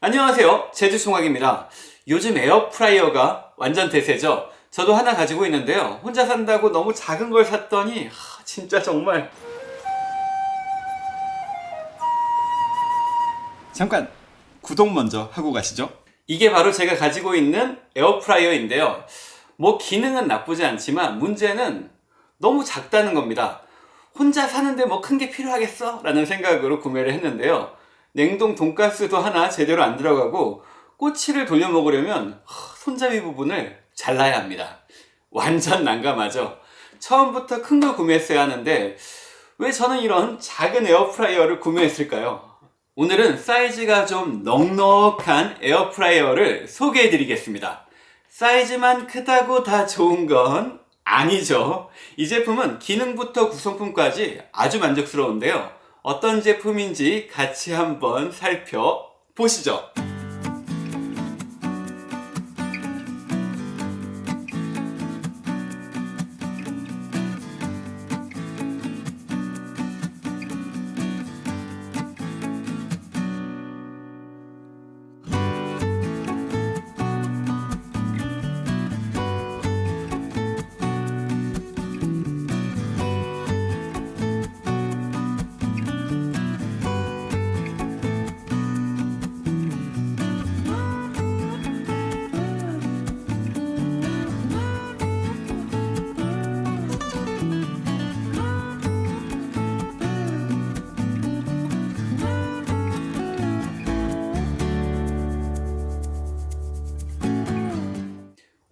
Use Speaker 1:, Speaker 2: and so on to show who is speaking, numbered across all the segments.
Speaker 1: 안녕하세요. 제주총학입니다. 요즘 에어프라이어가 완전 대세죠? 저도 하나 가지고 있는데요. 혼자 산다고 너무 작은 걸 샀더니 하, 진짜 정말. 잠깐 구독 먼저 하고 가시죠. 이게 바로 제가 가지고 있는 에어프라이어인데요. 뭐 기능은 나쁘지 않지만 문제는 너무 작다는 겁니다. 혼자 사는데 뭐 큰 게 필요하겠어? 라는 생각으로 구매를 했는데요 냉동 돈가스도 하나 제대로 안 들어가고 꼬치를 돌려 먹으려면 손잡이 부분을 잘라야 합니다. 완전 난감하죠? 처음부터 큰 걸 구매했어야 하는데 왜 저는 이런 작은 에어프라이어를 구매했을까요? 오늘은 사이즈가 좀 넉넉한 에어프라이어를 소개해 드리겠습니다. 사이즈만 크다고 다 좋은 건 아니죠. 이 제품은 기능부터 구성품까지 아주 만족스러운데요 어떤 제품인지 같이 한번 살펴보시죠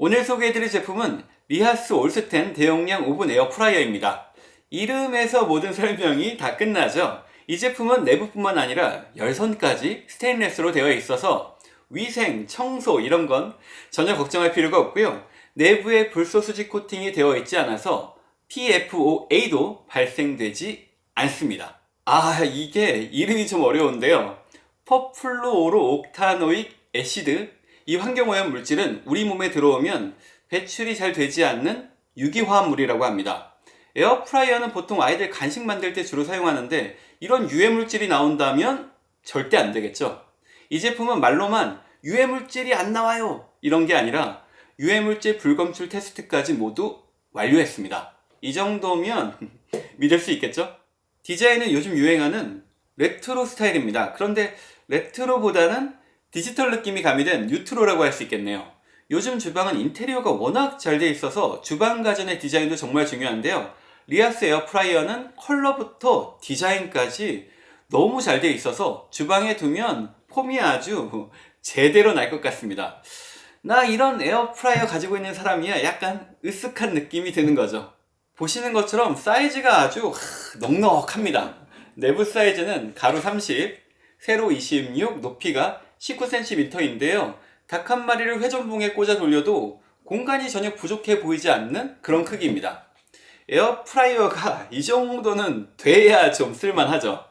Speaker 1: 오늘 소개해드릴 제품은 리하스 올스텐 대용량 오븐 에어프라이어입니다. 이름에서 모든 설명이 다 끝나죠. 이 제품은 내부뿐만 아니라 열선까지 스테인레스로 되어 있어서 위생, 청소 이런 건 전혀 걱정할 필요가 없고요. 내부에 불소 수지 코팅이 되어 있지 않아서 PFOA도 발생되지 않습니다. 아 이게 이름이 좀 어려운데요. perfluorooctanoic acid 이 환경오염 물질은 우리 몸에 들어오면 배출이 잘 되지 않는 유기화합물이라고 합니다. 에어프라이어는 보통 아이들 간식 만들 때 주로 사용하는데 이런 유해물질이 나온다면 절대 안 되겠죠. 이 제품은 말로만 유해물질이 안 나와요 이런 게 아니라 유해물질 불검출 테스트까지 모두 완료했습니다. 이 정도면 믿을 수 있겠죠? 디자인은 요즘 유행하는 레트로 스타일입니다. 그런데 레트로보다는 디지털 느낌이 가미된 뉴트로라고 할 수 있겠네요. 요즘 주방은 인테리어가 워낙 잘 돼 있어서 주방 가전의 디자인도 정말 중요한데요. 리아스 에어프라이어는 컬러부터 디자인까지 너무 잘 돼 있어서 주방에 두면 폼이 아주 제대로 날 것 같습니다. 나 이런 에어프라이어 가지고 있는 사람이야 약간 으쓱한 느낌이 드는 거죠. 보시는 것처럼 사이즈가 아주 넉넉합니다. 내부 사이즈는 가로 30, 세로 26, 높이가 19cm인데요. 닭 한 마리를 회전봉에 꽂아 돌려도 공간이 전혀 부족해 보이지 않는 그런 크기입니다. 에어프라이어가 이 정도는 돼야 좀 쓸만하죠.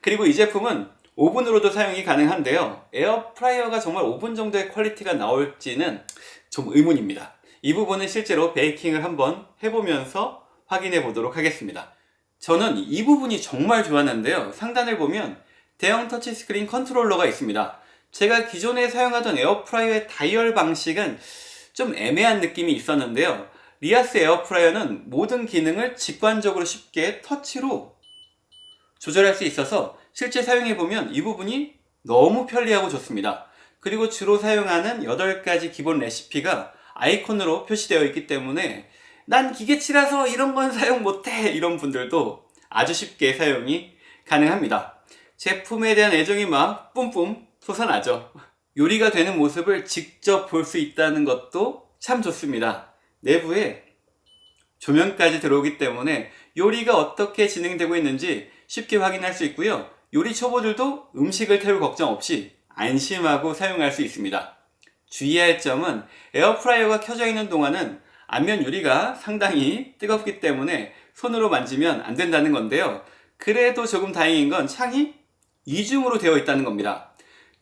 Speaker 1: 그리고 이 제품은 오븐으로도 사용이 가능한데요. 에어프라이어가 정말 오븐 정도의 퀄리티가 나올지는 좀 의문입니다. 이 부분은 실제로 베이킹을 한번 해보면서 확인해 보도록 하겠습니다. 저는 이 부분이 정말 좋았는데요. 상단을 보면 대형 터치스크린 컨트롤러가 있습니다. 제가 기존에 사용하던 에어프라이어의 다이얼 방식은 좀 애매한 느낌이 있었는데요. 리아스 에어프라이어는 모든 기능을 직관적으로 쉽게 터치로 조절할 수 있어서 실제 사용해보면 이 부분이 너무 편리하고 좋습니다. 그리고 주로 사용하는 8가지 기본 레시피가 아이콘으로 표시되어 있기 때문에 난 기계치라서 이런 건 사용 못해 이런 분들도 아주 쉽게 사용이 가능합니다. 제품에 대한 애정이 막 뿜뿜 솟아나죠. 요리가 되는 모습을 직접 볼 수 있다는 것도 참 좋습니다. 내부에 조명까지 들어오기 때문에 요리가 어떻게 진행되고 있는지 쉽게 확인할 수 있고요. 요리 초보들도 음식을 태울 걱정 없이 안심하고 사용할 수 있습니다. 주의할 점은 에어프라이어가 켜져 있는 동안은 앞면 유리가 상당히 뜨겁기 때문에 손으로 만지면 안 된다는 건데요. 그래도 조금 다행인 건 창이 이중으로 되어 있다는 겁니다.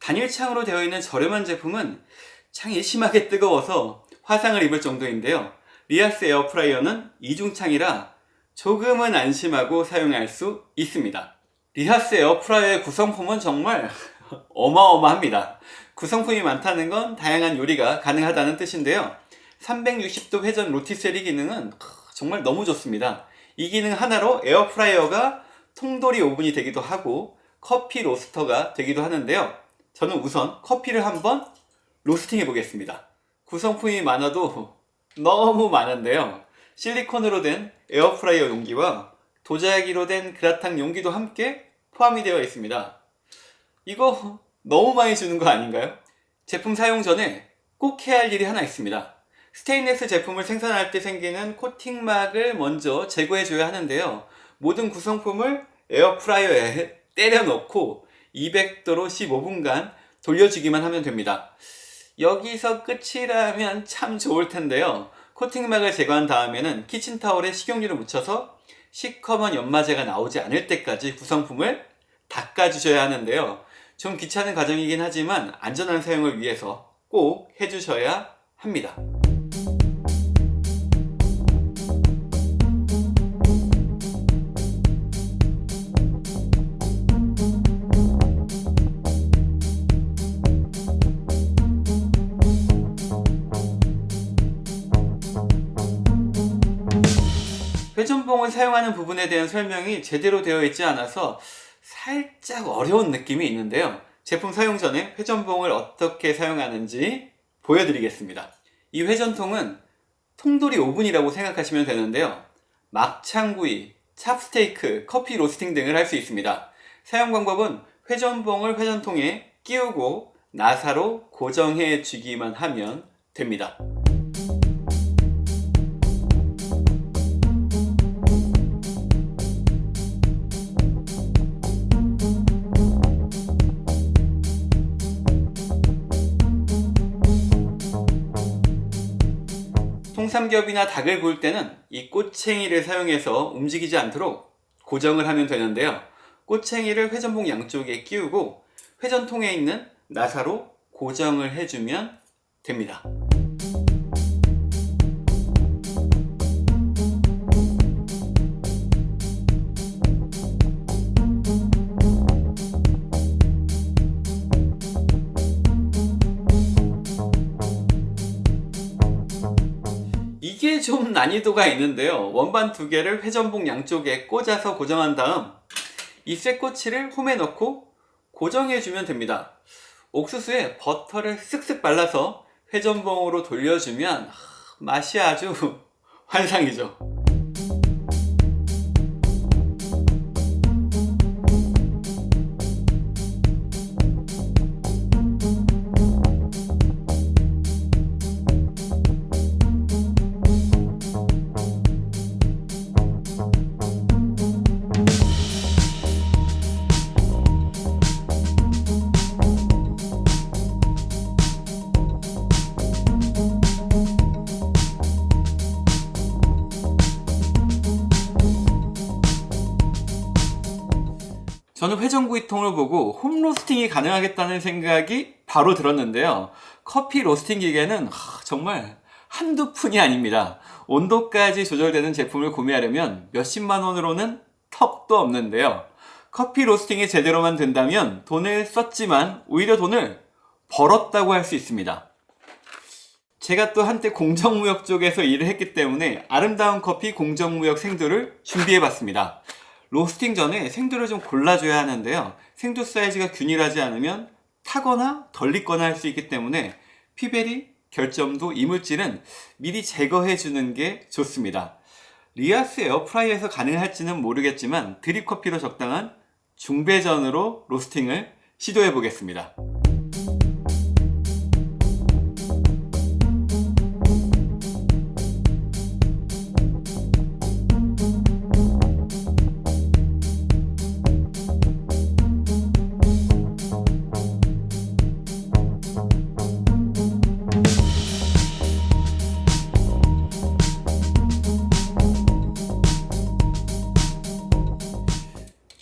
Speaker 1: 단일창으로 되어 있는 저렴한 제품은 창이 심하게 뜨거워서 화상을 입을 정도인데요. 리아스 에어프라이어는 이중창이라 조금은 안심하고 사용할 수 있습니다. 리아스 에어프라이어의 구성품은 정말 어마어마합니다. 구성품이 많다는 건 다양한 요리가 가능하다는 뜻인데요 360도 회전 rotisserie 기능은 정말 너무 좋습니다 이 기능 하나로 에어프라이어가 통돌이 오븐이 되기도 하고 커피 로스터가 되기도 하는데요 저는 우선 커피를 한번 로스팅 해 보겠습니다. 구성품이 많아도 너무 많은데요. 실리콘으로 된 에어프라이어 용기와 도자기로 된 그라탕 용기도 함께 포함이 되어 있습니다. 이거 너무 많이 주는 거 아닌가요? 제품 사용 전에 꼭 해야 할 일이 하나 있습니다. 스테인레스 제품을 생산할 때 생기는 코팅막을 먼저 제거해 줘야 하는데요. 모든 구성품을 에어프라이어에 때려 넣고 200도로 15분간 돌려주기만 하면 됩니다. 여기서 끝이라면 참 좋을 텐데요. 코팅막을 제거한 다음에는 키친타올에 식용유를 묻혀서 시커먼 연마제가 나오지 않을 때까지 구성품을 닦아주셔야 하는데요. 좀 귀찮은 과정이긴 하지만 안전한 사용을 위해서 꼭 해주셔야 합니다 회전봉을 사용하는 부분에 대한 설명이 제대로 되어 있지 않아서 살짝 어려운 느낌이 있는데요. 제품 사용 전에 회전봉을 어떻게 사용하는지 보여드리겠습니다. 이 회전통은 통돌이 오븐이라고 생각하시면 되는데요. 막창구이, 찹스테이크, 커피 로스팅 등을 할 수 있습니다. 사용 방법은 회전봉을 회전통에 끼우고 나사로 고정해 주기만 하면 됩니다 통삼겹이나 닭을 구울 때는 이 꼬챙이를 사용해서 움직이지 않도록 고정을 하면 되는데요. 꼬챙이를 회전봉 양쪽에 끼우고 회전통에 있는 나사로 고정을 해주면 됩니다 좀 난이도가 있는데요. 원반 두 개를 회전봉 양쪽에 꽂아서 고정한 다음 이 쇠꼬치를 홈에 넣고 고정해 주면 됩니다. 옥수수에 버터를 쓱쓱 발라서 회전봉으로 돌려주면 맛이 아주 환상이죠 저는 회전구이통을 보고 홈로스팅이 가능하겠다는 생각이 바로 들었는데요. 커피 로스팅 기계는 정말 한두 푼이 아닙니다. 온도까지 조절되는 제품을 구매하려면 몇십만 원으로는 턱도 없는데요. 커피 로스팅이 제대로만 된다면 돈을 썼지만 오히려 돈을 벌었다고 할 수 있습니다. 제가 또 한때 공정무역 쪽에서 일을 했기 때문에 아름다운 커피 공정무역 생두를 준비해 봤습니다 로스팅 전에 생두를 좀 골라줘야 하는데요. 생두 사이즈가 균일하지 않으면 타거나 덜 익거나 할 수 있기 때문에 peaberry, 결점두, 이물질은 미리 제거해 주는 게 좋습니다. 리아스 에어프라이어에서 가능할지는 모르겠지만 드립커피로 적당한 중배전으로 로스팅을 시도해 보겠습니다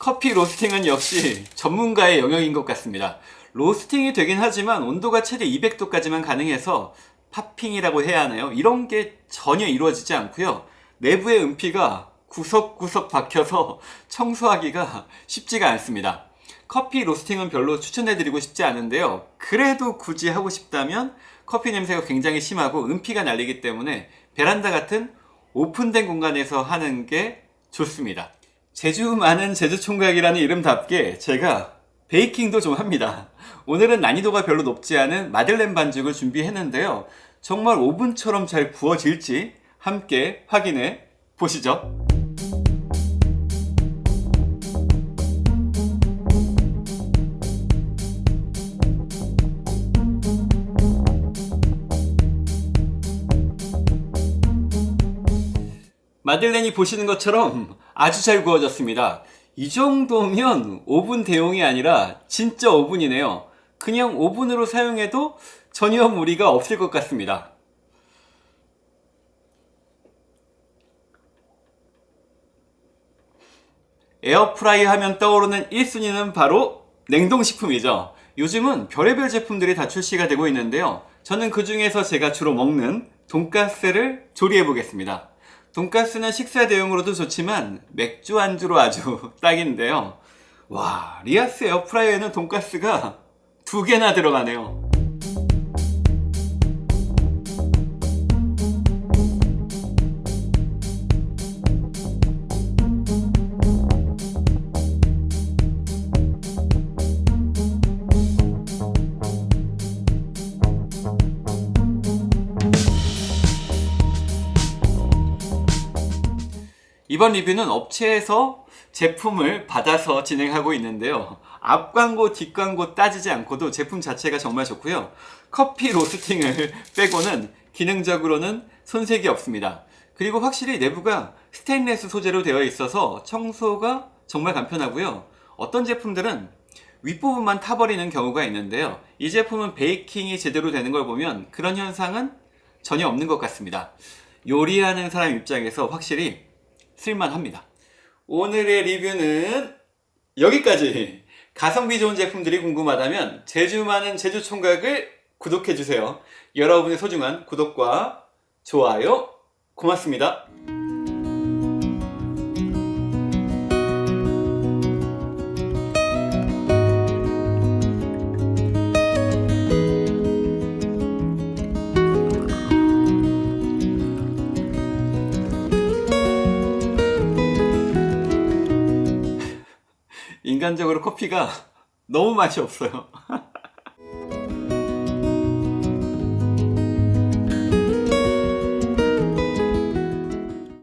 Speaker 1: 커피 로스팅은 역시 전문가의 영역인 것 같습니다 로스팅이 되긴 하지만 온도가 최대 200도까지만 가능해서 팝핑이라고 해야 하나요? 이런 게 전혀 이루어지지 않고요 내부의 은피가 구석구석 박혀서 청소하기가 쉽지가 않습니다 커피 로스팅은 별로 추천해드리고 싶지 않은데요. 그래도 굳이 하고 싶다면 커피 냄새가 굉장히 심하고 은피가 날리기 때문에 베란다 같은 오픈된 공간에서 하는 게 좋습니다. 제주 많은 제주 총각이라는 이름답게 제가 베이킹도 좀 합니다. 오늘은 난이도가 별로 높지 않은 마들렌 반죽을 준비했는데요. 정말 오븐처럼 잘 구워질지 함께 확인해 보시죠. 마들렌이 보시는 것처럼 아주 잘 구워졌습니다. 이 정도면 오븐 대용이 아니라 진짜 오븐이네요. 그냥 오븐으로 사용해도 전혀 무리가 없을 것 같습니다. 에어프라이 하면 떠오르는 1순위는 바로 냉동식품이죠. 요즘은 별의별 제품들이 다 출시가 되고 있는데요. 저는 그 중에서 제가 주로 먹는 돈가스를 조리해 보겠습니다. 돈가스는 식사 대용으로도 좋지만 맥주 안주로 아주 딱인데요. 와, 리아스 에어프라이어에는 돈가스가 두 개나 들어가네요. 이번 리뷰는 업체에서 제품을 받아서 진행하고 있는데요. 앞 광고, 뒷 광고 따지지 않고도 제품 자체가 정말 좋고요. 커피 로스팅을 빼고는 기능적으로는 손색이 없습니다. 그리고 확실히 내부가 스테인레스 소재로 되어 있어서 청소가 정말 간편하고요. 어떤 제품들은 윗부분만 타버리는 경우가 있는데요. 이 제품은 베이킹이 제대로 되는 걸 보면 그런 현상은 전혀 없는 것 같습니다. 요리하는 사람 입장에서 확실히 쓸만합니다. 오늘의 리뷰는 여기까지. 가성비 좋은 제품들이 궁금하다면 제주 많은 제주 총각을 구독해주세요. 여러분의 소중한 구독과 좋아요 고맙습니다. 인간적으로 커피가 너무 맛이 없어요.